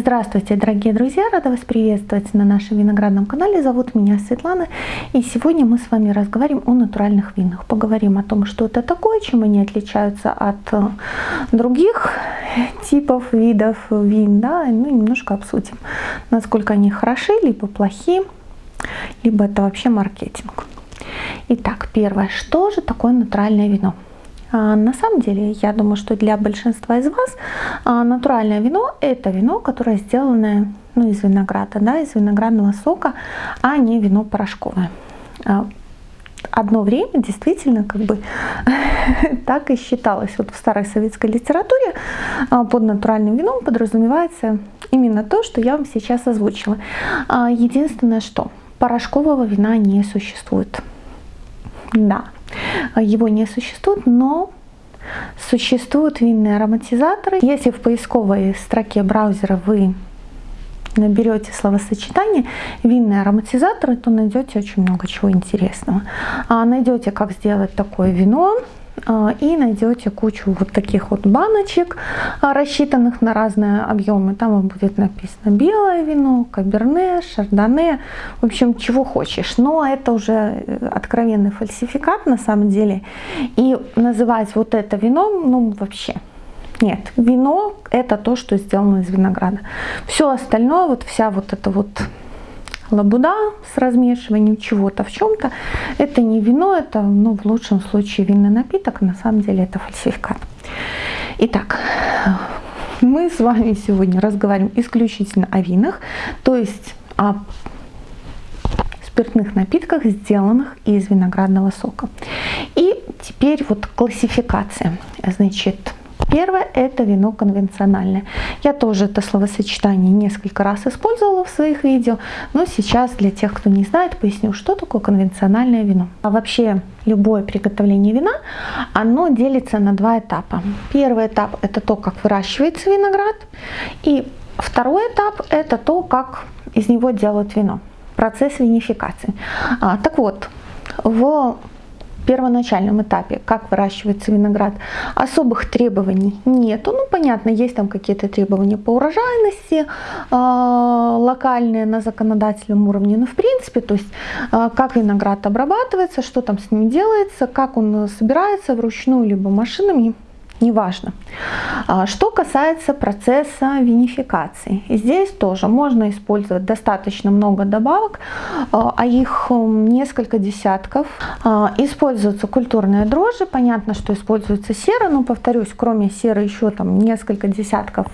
Здравствуйте, дорогие друзья! Рада вас приветствовать на нашем виноградном канале. Зовут меня Светлана. И сегодня мы с вами разговариваем о натуральных винах. Поговорим о том, что это такое, чем они отличаются от э, других типов, видов вин. Да? Ну немножко обсудим, насколько они хороши, либо плохи, либо это вообще маркетинг. Итак, первое. Что же такое натуральное вино? А, на самом деле, я думаю, что для большинства из вас а, натуральное вино – это вино, которое сделано ну, из винограда, да, из виноградного сока, а не вино порошковое. А, одно время действительно как бы так и считалось. Вот в старой советской литературе под натуральным вином подразумевается именно то, что я вам сейчас озвучила. Единственное, что порошкового вина не существует. Да, его не существует, но существуют винные ароматизаторы. Если в поисковой строке браузера вы наберете словосочетание винные ароматизаторы, то найдете очень много чего интересного. А найдете, как сделать такое вино, и найдете кучу вот таких вот баночек, а, рассчитанных на разные объемы. Там будет написано белое вино, каберне, шардоне, в общем, чего хочешь. Но это уже э, откровенный фальсификат на самом деле. И называть вот это вином, ну вообще, нет, вино это то, что сделано из винограда. Все остальное, вот вся вот эта вот лабуда с размешиванием чего-то в чем-то. Это не вино, это ну, в лучшем случае винный напиток, на самом деле это фальсификат. Итак, мы с вами сегодня разговариваем исключительно о винах, то есть о спиртных напитках, сделанных из виноградного сока. И теперь вот классификация. Значит, Первое – это вино конвенциональное. Я тоже это словосочетание несколько раз использовала в своих видео, но сейчас для тех, кто не знает, поясню, что такое конвенциональное вино. А вообще любое приготовление вина, оно делится на два этапа. Первый этап – это то, как выращивается виноград, и второй этап – это то, как из него делают вино, процесс винификации. А, так вот, в первоначальном этапе, как выращивается виноград, особых требований нету. Ну, понятно, есть там какие-то требования по урожайности, э, локальные на законодательном уровне, но в принципе, то есть э, как виноград обрабатывается, что там с ним делается, как он собирается вручную либо машинами, неважно. А, что касается процесса винификации, здесь тоже можно использовать достаточно много добавок, а, а их несколько десятков. А, используются культурные дрожжи, понятно, что используется сера, но повторюсь, кроме серы еще там несколько десятков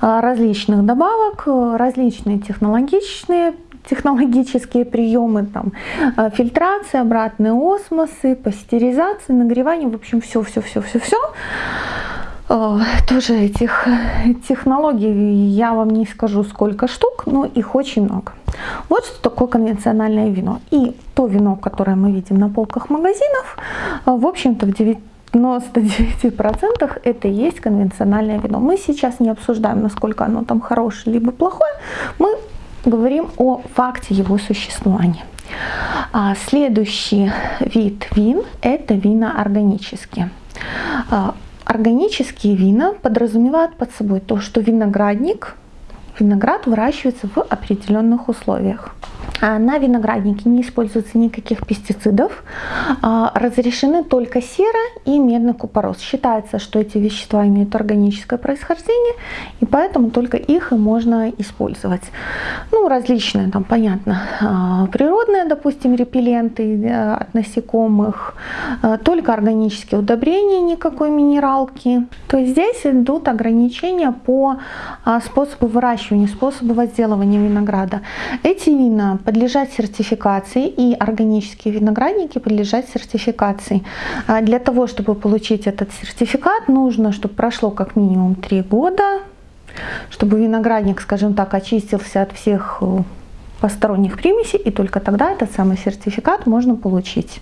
различных добавок, различные технологичные технологические приемы, там, э, фильтрация, обратные осмосы, пастеризация, нагревание, в общем, все-все-все-все-все. Э, тоже этих технологий я вам не скажу сколько штук, но их очень много. Вот что такое конвенциональное вино. И то вино, которое мы видим на полках магазинов, э, в общем-то в 99% это и есть конвенциональное вино. Мы сейчас не обсуждаем, насколько оно там хорошее либо плохое. Мы говорим о факте его существования. А следующий вид вин – это вина органические. А, органические вина подразумевают под собой то, что виноградник, виноград выращивается в определенных условиях. А на винограднике не используется никаких пестицидов, а, разрешены только сера и медный купорос. Считается, что эти вещества имеют органическое происхождение, и поэтому только их и можно использовать. Ну, различные, там, понятно, а, природные, допустим, репелленты от насекомых, только органические удобрения, никакой минералки. То есть здесь идут ограничения по способу выращивания, способу возделывания винограда. Эти вина подлежат сертификации, и органические виноградники подлежат сертификации. А для того, чтобы получить этот сертификат, нужно, чтобы прошло как минимум 3 года, чтобы виноградник, скажем так, очистился от всех э, посторонних примесей, и только тогда этот самый сертификат можно получить.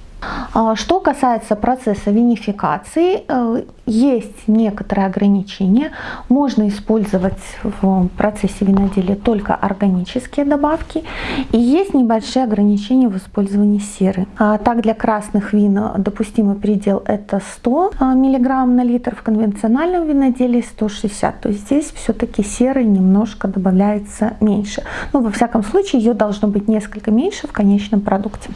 А, что касается процесса винификации, э, есть некоторые ограничения. Можно использовать в процессе виноделия только органические добавки. И есть небольшие ограничения в использовании серы. А так для красных вин допустимый предел это 100 а, мг на литр, в конвенциональном виноделии 160. То есть здесь все-таки серы немножко добавляется меньше. Но во всяком случае ее должно быть несколько меньше в конечном продукте.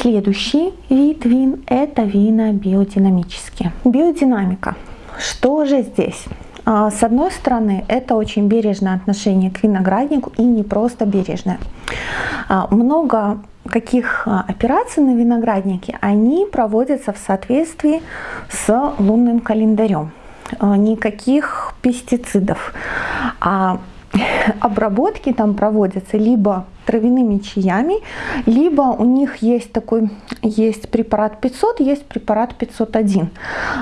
Следующий вид вин – это вина биодинамические. Биодинамика. Что же здесь? А, с одной стороны, это очень бережное отношение к винограднику и не просто бережное. А, много каких а, операций на винограднике, они проводятся в соответствии с лунным календарем. Никаких пестицидов. А обработки там проводятся либо травяными чаями, либо у них есть такой, есть препарат 500, есть препарат 501.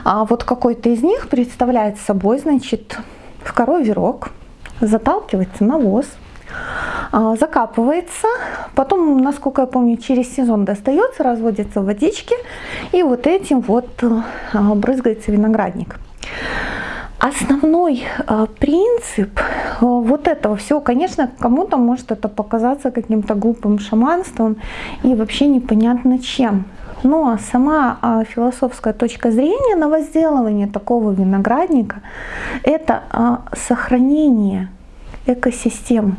А вот какой-то из них представляет собой, значит, в коровий рог, заталкивается навоз, а, закапывается, потом, насколько я помню, через сезон достается, разводится в водичке, и вот этим вот а, брызгается виноградник. Основной э, принцип э, вот этого всего, конечно, кому-то может это показаться каким-то глупым шаманством и вообще непонятно чем. Но сама э, философская точка зрения на возделывание такого виноградника – это сохранение экосистему.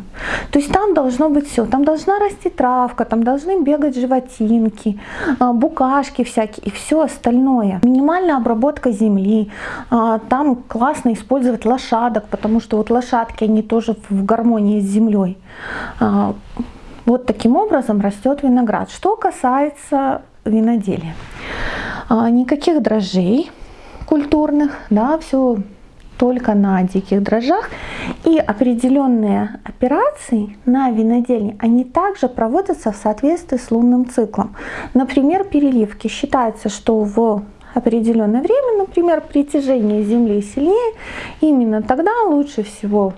То есть там должно быть все. Там должна расти травка, там должны бегать животинки, а, букашки всякие и все остальное. Минимальная обработка земли. А, там классно использовать лошадок, потому что вот лошадки, они тоже в гармонии с землей. А, вот таким образом растет виноград. Что касается виноделия. Никаких дрожжей культурных, да, все только на диких дрожжах. И определенные операции на винодельне, они также проводятся в соответствии с лунным циклом. Например, переливки. Считается, что в определенное время, например, притяжение Земли сильнее, именно тогда лучше всего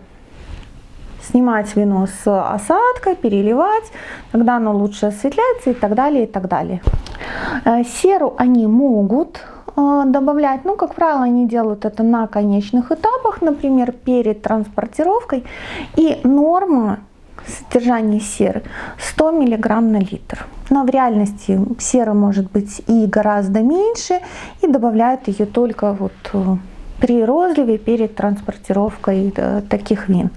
снимать вино с осадкой, переливать, тогда оно лучше осветляется и так далее, и так далее. Э, серу они могут добавлять. Ну, как правило, они делают это на конечных этапах, например, перед транспортировкой. И норма содержания серы 100 мг на литр. Но в реальности сера может быть и гораздо меньше, и добавляют ее только вот э, при розливе перед транспортировкой э, таких вин.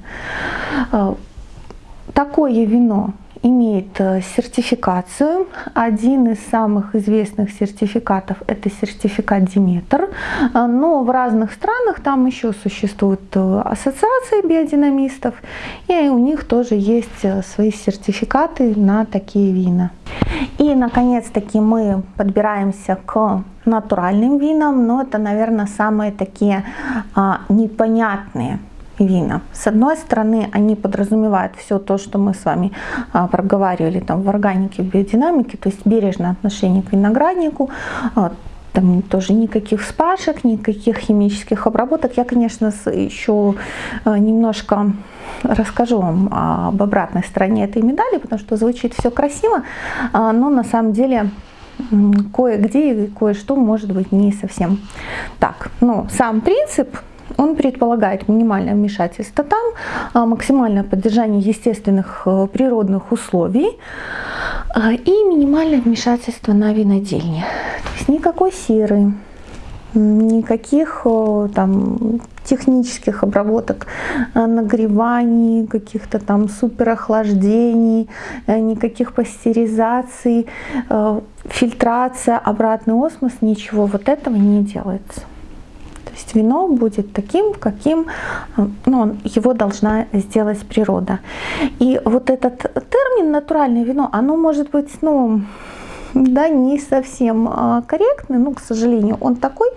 Такое вино имеет э, сертификацию. Один из самых известных сертификатов это сертификат Диметр. Э, но в разных странах там еще существуют э, ассоциации биодинамистов, и у них тоже есть свои сертификаты на такие вина. И наконец-таки мы подбираемся к натуральным винам, но это, наверное, самые такие а, непонятные вина. С одной стороны, они подразумевают все то, что мы с вами а, проговаривали там в органике, в биодинамике, то есть бережное отношение к винограднику, а, там тоже никаких вспашек, никаких химических обработок. Я, конечно, еще а, немножко расскажу вам об обратной стороне этой медали, потому что звучит все красиво, но на самом деле кое-где и кое-что может быть не совсем так. Но сам принцип он предполагает минимальное вмешательство там, а, максимальное поддержание естественных э, природных условий а, и минимальное вмешательство на винодельне. То есть никакой серы, никаких э, там технических обработок, э, нагреваний, каких-то там суперохлаждений, никаких пастеризаций, фильтрация, обратный осмос, ничего вот этого не делается есть вино будет таким, каким ну, его должна сделать природа. И вот этот термин натуральное вино, оно может быть, ну, да, не совсем а, корректный, но, к сожалению, он такой.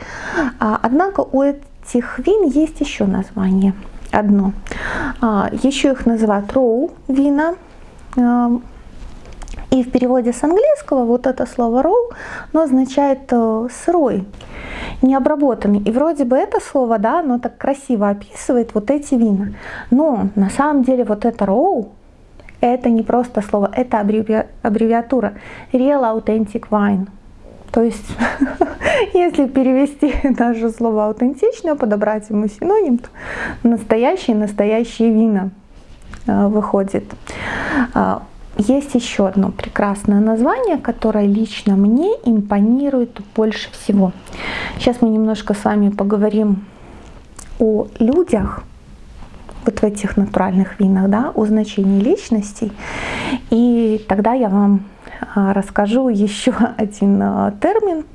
А, однако у этих вин есть еще название одно. А, еще их называют роу вина. И в переводе с английского вот это слово row, оно означает э, сырой, необработанный. И вроде бы это слово, да, оно так красиво описывает вот эти вина. Но на самом деле вот это row, это не просто слово, это аббревиатура Real Authentic Wine. То есть, если перевести наше слово аутентично, подобрать ему синоним, то настоящие, настоящие вина э, выходит. Есть еще одно прекрасное название, которое лично мне импонирует больше всего. Сейчас мы немножко с вами поговорим о людях, вот в этих натуральных винах, да, о значении личностей. И тогда я вам а, расскажу еще один а, термин,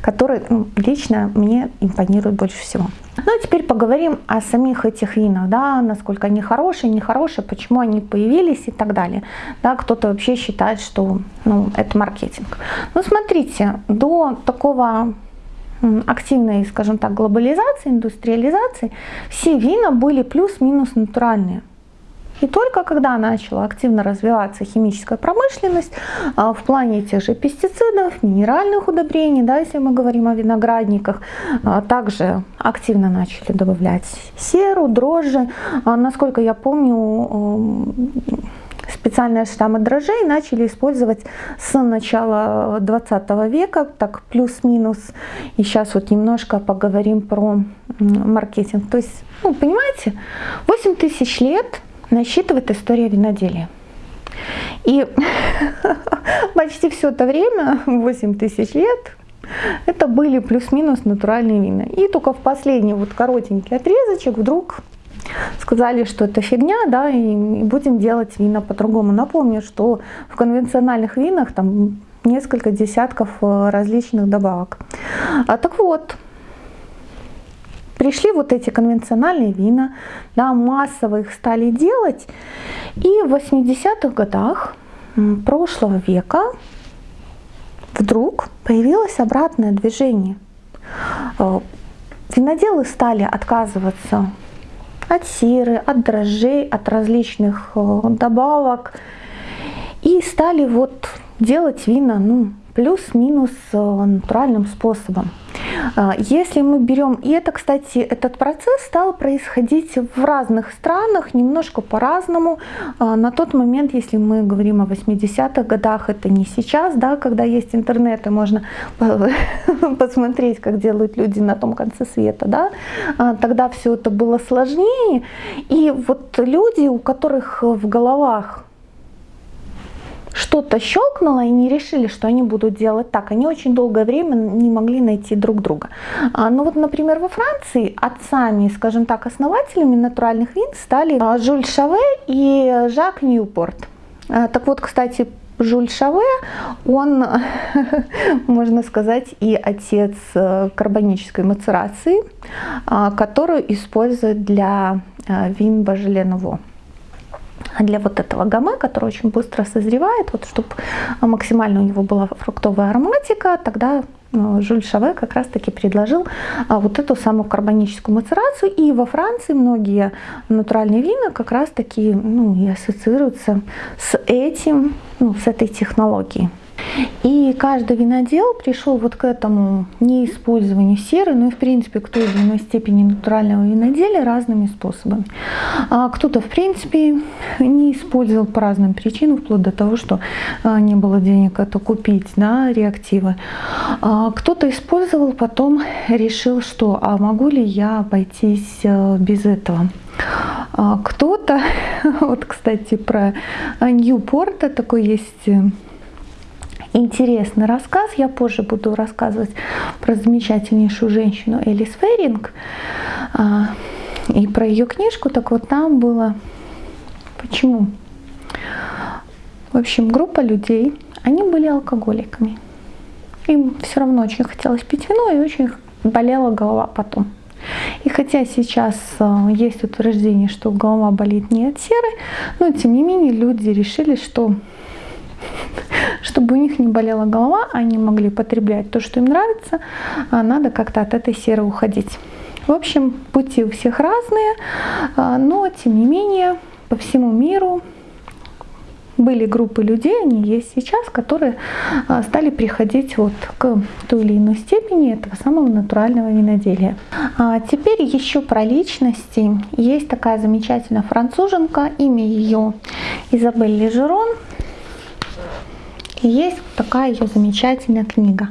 который ну, лично мне импонирует больше всего. Ну а теперь поговорим о самих этих винах, да, насколько они хорошие, нехорошие, почему они появились и так далее. Да, кто-то вообще считает, что ну, это маркетинг. Ну смотрите, до такого активной, скажем так, глобализации, индустриализации, все вина были плюс-минус натуральные. И только когда начала активно развиваться химическая промышленность а, в плане тех же пестицидов, минеральных удобрений, да, если мы говорим о виноградниках, а, также активно начали добавлять серу, дрожжи. А, насколько я помню, специальные штаммы дрожжей начали использовать с начала 20 века, так плюс-минус. И сейчас вот немножко поговорим про маркетинг. То есть, ну, понимаете, 8 тысяч лет насчитывает история виноделия. И почти все это время, 8 тысяч лет, это были плюс-минус натуральные вина. И только в последний вот коротенький отрезочек вдруг сказали, что это фигня, да, и будем делать вина по-другому. Напомню, что в конвенциональных винах там несколько десятков э, различных добавок. А, так вот, пришли вот эти конвенциональные вина, да, массово их стали делать, и в 80-х годах прошлого века вдруг появилось обратное движение. Э, виноделы стали отказываться от сиры, от дрожжей, от различных э, добавок. И стали вот делать вина, ну, плюс-минус э, натуральным способом. А, если мы берем, и это, кстати, этот процесс стал происходить в разных странах, немножко по-разному. А, на тот момент, если мы говорим о 80-х годах, это не сейчас, да, когда есть интернет, и можно посмотреть, как делают люди на том конце света, да, а, тогда все это было сложнее. И вот люди, у которых в головах что-то щелкнуло и не решили, что они будут делать так. Они очень долгое время не могли найти друг друга. А, ну вот, например, во Франции отцами, скажем так, основателями натуральных вин стали а, Жюль Шаве и Жак Ньюпорт. А, так вот, кстати, Жюль Шаве, он, можно сказать, и отец э, карбонической мацерации, которую используют для вин Бажеле Ново для вот этого гаме, который очень быстро созревает, вот чтобы максимально у него была фруктовая ароматика, тогда э, Жюль Шаве как раз-таки предложил а, вот эту самую карбоническую мацерацию. И во Франции многие натуральные вина как раз-таки ну, и ассоциируются с этим, ну, с этой технологией. И каждый винодел пришел вот к этому неиспользованию серы, ну и в принципе к той или иной степени натурального виноделия разными способами. А кто-то в принципе не использовал по разным причинам, вплоть до того, что а, не было денег это купить, да, реактивы. А кто-то использовал, потом решил, что а могу ли я обойтись э, без этого. А кто-то, вот кстати про Ньюпорта такой есть э, интересный рассказ. Я позже буду рассказывать про замечательнейшую женщину Элис Феринг а, и про ее книжку. Так вот там было... Почему? В общем, группа людей, они были алкоголиками. Им все равно очень хотелось пить вино и очень болела голова потом. И хотя сейчас а, есть утверждение, что голова болит не от серы, но тем не менее люди решили, что чтобы у них не болела голова, они могли потреблять то, что им нравится, а надо как-то от этой серы уходить. В общем, пути у всех разные, а, но тем не менее по всему миру были группы людей, они есть сейчас, которые а, стали приходить вот к той или иной степени этого самого натурального виноделия. А теперь еще про личности. Есть такая замечательная француженка, имя ее Изабель Лежерон. И есть такая ее замечательная книга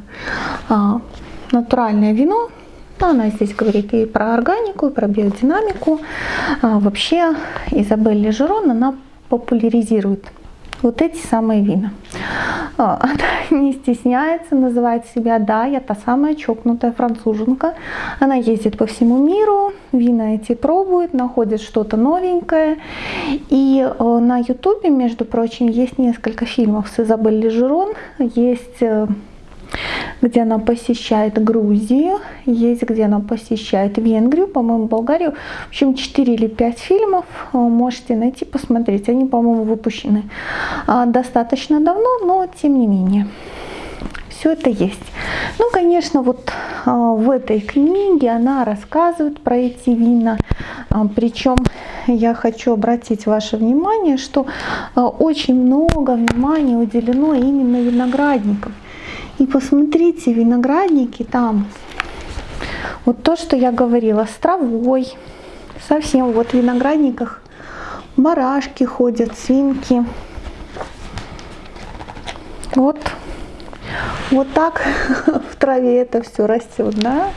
а, «Натуральное вино». Она здесь говорит и про органику, и про биодинамику. Вообще Изабель Лежерон, она популяризирует вот эти самые вина. А, она не стесняется, называет себя, да, я та самая чокнутая француженка. Она ездит по всему миру, вина эти пробует, находит что-то новенькое. И э, на ютубе, между прочим, есть несколько фильмов с Изабель Лежерон, есть э, где она посещает Грузию, есть где она посещает Венгрию, по-моему, Болгарию. В общем, 4 или 5 фильмов э, можете найти, посмотреть. Они, по-моему, выпущены а, достаточно давно, но тем не менее все это есть. Ну, конечно, вот а, в этой книге она рассказывает про эти вина. А, причем я хочу обратить ваше внимание, что очень много внимания уделено именно виноградникам. И посмотрите, виноградники там, вот то, что я говорила, с травой, совсем вот в виноградниках барашки ходят, свинки. Вот, вот так в траве это все растет, да.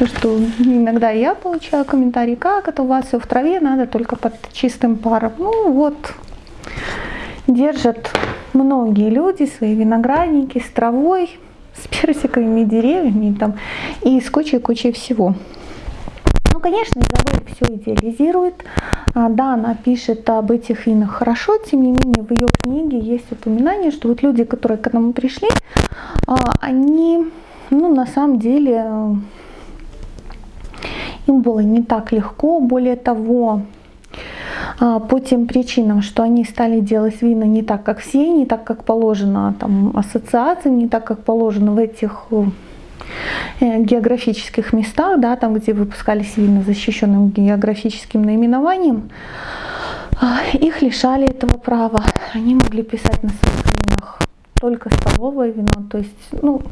Ну что иногда я получаю комментарии, как это у вас все в траве, надо только под чистым паром. Ну вот, держат многие люди свои виноградники с травой, с персиковыми деревьями там, и с кучей-кучей всего. Ну, конечно, Изабель все идеализирует. А, да, она пишет об этих винах хорошо, тем не менее в ее книге есть упоминание, что вот люди, которые к нам пришли, а, они, ну, на самом деле, им было не так легко. Более того, по тем причинам, что они стали делать вина не так, как все, не так, как положено там, ассоциациям, не так, как положено в этих э, географических местах, да, там, где выпускались вина защищенным географическим наименованием, а, их лишали этого права. Они могли писать на своих винах только столовое вино, то есть, ну,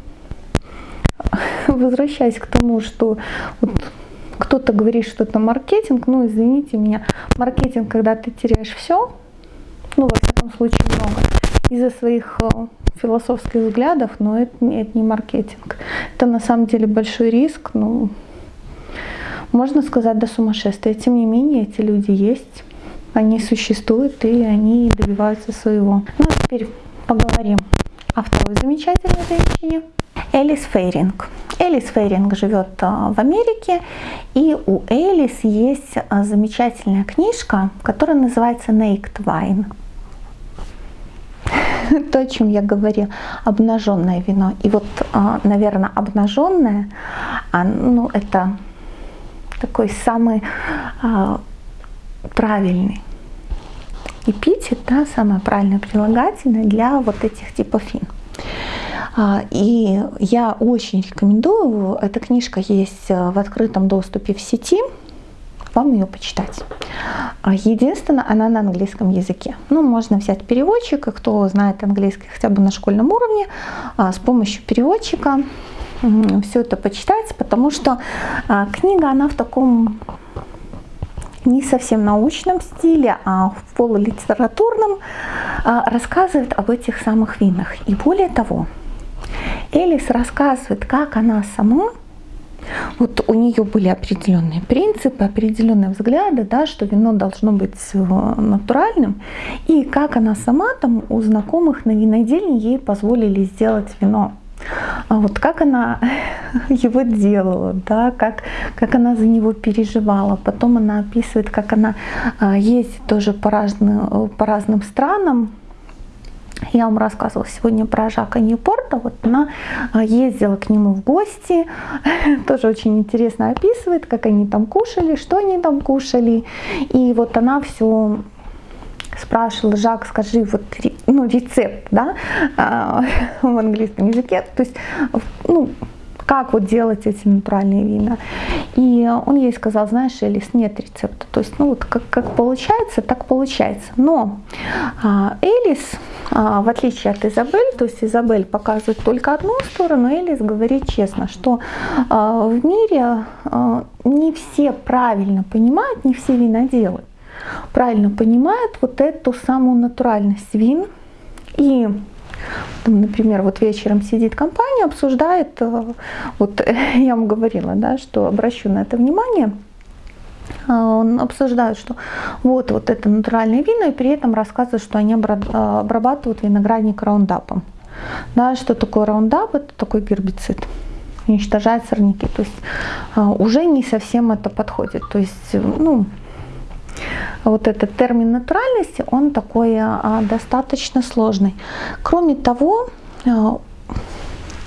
возвращаясь к тому, что вот кто-то говорит, что это маркетинг, ну извините меня, маркетинг, когда ты теряешь все, ну во всяком случае много, из-за своих э, философских взглядов, но это, это не маркетинг. Это на самом деле большой риск, ну, можно сказать, до сумасшествия. Тем не менее, эти люди есть, они существуют и они добиваются своего. Ну а теперь поговорим о второй замечательной женщине. Элис Фейринг. Элис Фейринг живет а, в Америке, и у Элис есть а, замечательная книжка, которая называется Naked Wine. То, о чем я говорила, обнаженное вино. И вот, а, наверное, обнаженное, ну, это такой самый правильный эпитет, да, самое правильное прилагательное для вот этих типов вин. А, и я очень рекомендую, эта книжка есть э, в открытом доступе в сети, вам ее почитать. А, единственное, она на английском языке. Ну, можно взять переводчика, кто знает английский хотя бы на школьном уровне, а, с помощью переводчика все это почитать, потому что книга, она в таком не совсем научном стиле, а в полулитературном, рассказывает об этих самых винах. И более того, Элис рассказывает, как она сама вот у нее были определенные принципы, определенные взгляды, да, что вино должно быть э, натуральным, и как она сама там у знакомых на винодельне ей позволили сделать вино. А вот как она его делала, да, как, как она за него переживала. Потом она описывает, как она а, ездит тоже по разным, по разным странам, я вам рассказывала сегодня про Жака Ньюпорта. Вот она а, ездила к нему в гости. Тоже очень интересно описывает, как они там кушали, что они там кушали. И вот она все спрашивала, Жак, скажи вот ну, рецепт, да, а, в английском языке. То есть, ну, как вот делать эти натуральные вина. И он ей сказал, знаешь, Элис, нет рецепта. То есть, ну вот как, как получается, так получается. Но а, Элис, а, в отличие от Изабель, то есть Изабель показывает только одну сторону, Элис говорит честно, что а, в мире не все правильно понимают, не все виноделы правильно понимают вот эту самую натуральность вин. И там, например, вот вечером сидит компания, обсуждает, э, вот я вам говорила, да, что обращу на это внимание, а, он обсуждает, что вот, вот это натуральные вина, и при этом рассказывает, что они обрабатывают виноградник раундапом. Да, что такое раундап? Это такой гербицид уничтожает сорняки. То есть а, уже не совсем это подходит. То есть, ну, вот этот термин натуральности, он такой а, достаточно сложный. Кроме того, а,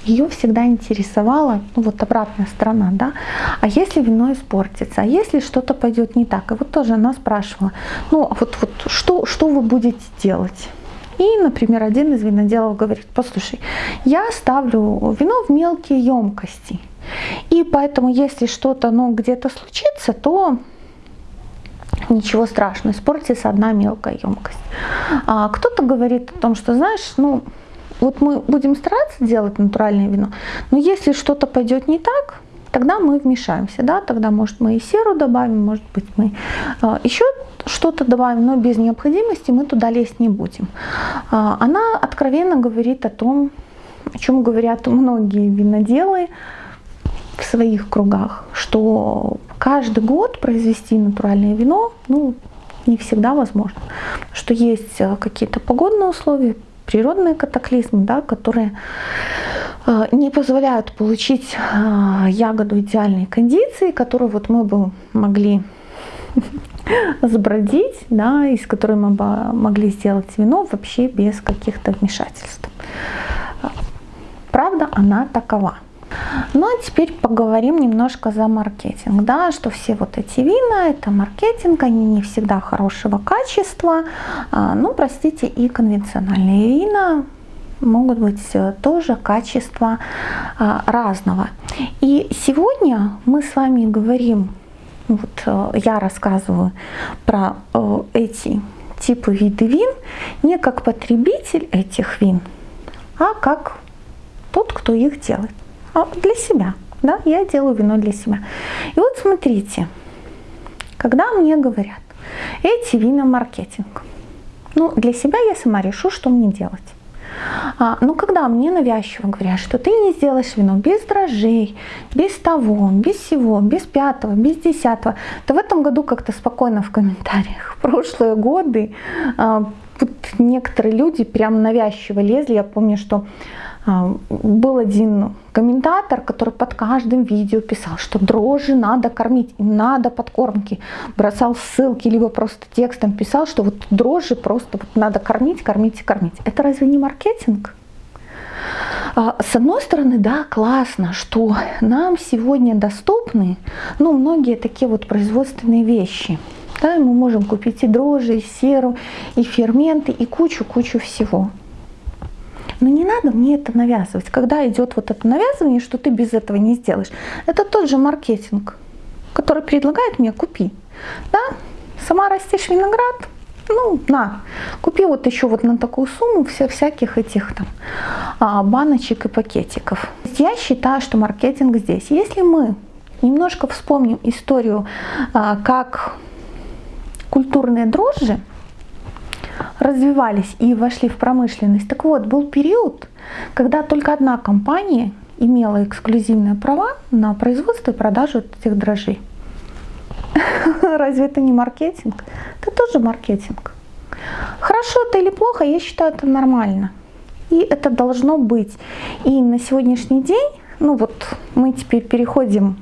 ее всегда интересовала ну, вот обратная сторона, да, а если вино испортится, а если что-то пойдет не так, и вот тоже она спрашивала, ну а вот, вот что, что вы будете делать? И, например, один из виноделов говорит, послушай, я ставлю вино в мелкие емкости, и поэтому если что-то ну, где-то случится, то ничего страшного, испортится одна мелкая емкость. А кто-то говорит о том, что, знаешь, ну, вот мы будем стараться делать натуральное вино, но если что-то пойдет не так, тогда мы вмешаемся, да, тогда, может, мы и серу добавим, может быть, мы э, еще что-то добавим, но без необходимости мы туда лезть не будем. Э, она откровенно говорит о том, о чем говорят многие виноделы, в своих кругах, что каждый год произвести натуральное вино, ну, не всегда возможно. Что есть э, какие-то погодные условия, природные катаклизмы, да, которые э, не позволяют получить э, ягоду идеальной кондиции, которую вот мы бы могли сбродить, да, из которой мы бы могли сделать вино вообще без каких-то вмешательств. Правда, она такова. Ну а теперь поговорим немножко за маркетинг. Да, что все вот эти вина, это маркетинг, они не всегда хорошего качества. А, ну, простите, и конвенциональные вина могут быть э, тоже качества а, разного. И сегодня мы с вами говорим, вот э, я рассказываю про э, эти типы виды вин не как потребитель этих вин, а как тот, кто их делает. А, для себя. Да? Я делаю вино для себя. И вот смотрите, когда мне говорят, эти вина маркетинг, ну, для себя я сама решу, что мне делать. А, но когда мне навязчиво говорят, что ты не сделаешь вино без дрожжей, без того, без всего, без пятого, без десятого, то в этом году как-то спокойно в комментариях. В прошлые годы а, некоторые люди прям навязчиво лезли. Я помню, что был один комментатор, который под каждым видео писал, что дрожжи надо кормить, им надо подкормки, бросал ссылки, либо просто текстом писал, что вот дрожжи просто вот надо кормить, кормить и кормить. Это разве не маркетинг? А, с одной стороны, да, классно, что нам сегодня доступны, ну, многие такие вот производственные вещи. Да, мы можем купить и дрожжи, и серу, и ферменты, и кучу-кучу всего. Но не надо мне это навязывать. Когда идет вот это навязывание, что ты без этого не сделаешь, это тот же маркетинг, который предлагает мне купи. Да? Сама растишь виноград, ну, на, купи вот еще вот на такую сумму все всяких этих там а, баночек и пакетиков. Я считаю, что маркетинг здесь. Если мы немножко вспомним историю, а, как культурные дрожжи развивались и вошли в промышленность. Так вот, был период, когда только одна компания имела эксклюзивные права на производство и продажу этих дрожжей. Разве это не маркетинг? Это тоже маркетинг. Хорошо это или плохо, я считаю это нормально. И это должно быть. И на сегодняшний день, ну вот мы теперь переходим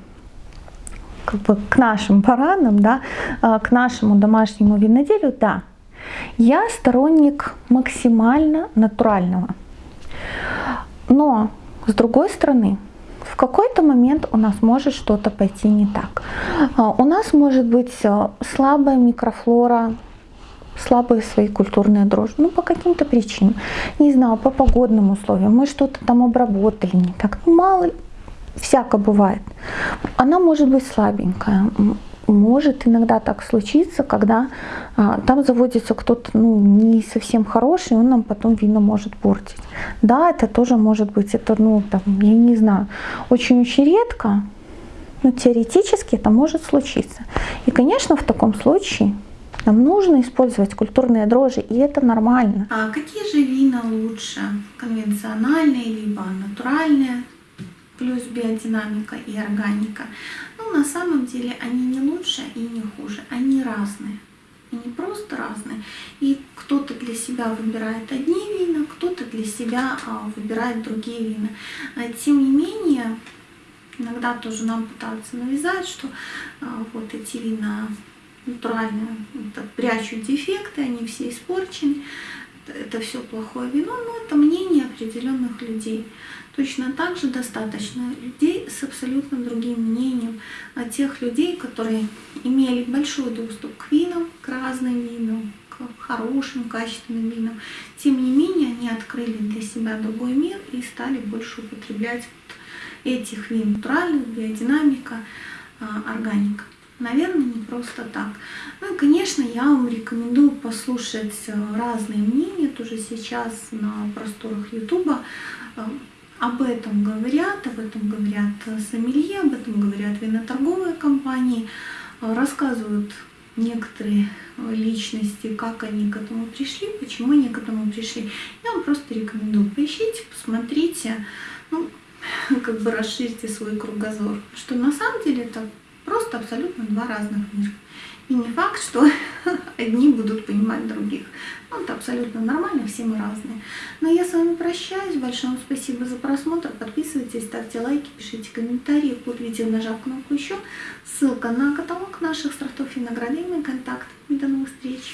как бы к нашим парадам, да, а, к нашему домашнему виноделию, да, я сторонник максимально натурального. Но, с другой стороны, в какой-то момент у нас может что-то пойти не так. А, у нас может быть э, слабая микрофлора, слабые свои культурные дрожжи, ну по каким-то причинам, не знаю, по погодным условиям, мы что-то там обработали не так, ну мало ли, всяко бывает. Она может быть слабенькая, может иногда так случиться, когда а, там заводится кто-то ну, не совсем хороший, он нам потом вино может портить. Да, это тоже может быть, это, ну, там, я не знаю, очень-очень редко, но теоретически это может случиться. И, конечно, в таком случае нам нужно использовать культурные дрожжи, и это нормально. А какие же вина лучше? Конвенциональные либо натуральные? плюс биодинамика и органика. На самом деле они не лучше и не хуже, они разные. Они просто разные. И кто-то для себя выбирает одни вина, кто-то для себя а, выбирает другие вина. А, тем не менее, иногда тоже нам пытаются навязать, что а, вот эти вина натуральные это прячут дефекты, они все испорчены, это все плохое вино, но это мнение определенных людей. Точно так же достаточно людей с абсолютно другим мнением, от тех людей, которые имели большой доступ к винам, к разным винам, к хорошим, качественным винам. Тем не менее, они открыли для себя другой мир и стали больше употреблять этих вин натуральных, биодинамика, а, органика. Наверное, не просто так. Ну и, конечно, я вам рекомендую послушать э, разные мнения, тоже сейчас на просторах Ютуба э, об этом говорят, об этом говорят сомелье, об этом говорят виноторговые компании, рассказывают некоторые личности, как они к этому пришли, почему они к этому пришли. Я вам просто рекомендую, поищите, посмотрите, ну, как бы расширьте свой кругозор. Что на самом деле это просто абсолютно два разных мира. И не факт, что одни будут понимать других. Ну, это абсолютно нормально, все мы разные. Но я с вами прощаюсь. Большое вам спасибо за просмотр. Подписывайтесь, ставьте лайки, пишите комментарии под видео, нажав кнопку еще. Ссылка на каталог наших сортов и мой контакт. До новых встреч!